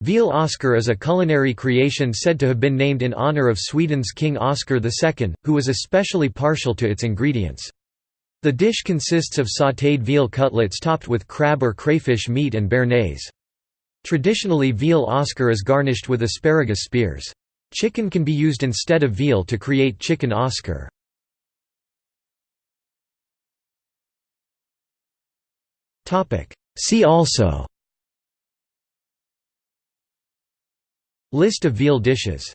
Veal Oscar is a culinary creation said to have been named in honour of Sweden's King Oscar II, who was especially partial to its ingredients. The dish consists of sautéed veal cutlets topped with crab or crayfish meat and béarnaise. Traditionally veal Oscar is garnished with asparagus spears. Chicken can be used instead of veal to create chicken Oscar. See also List of veal dishes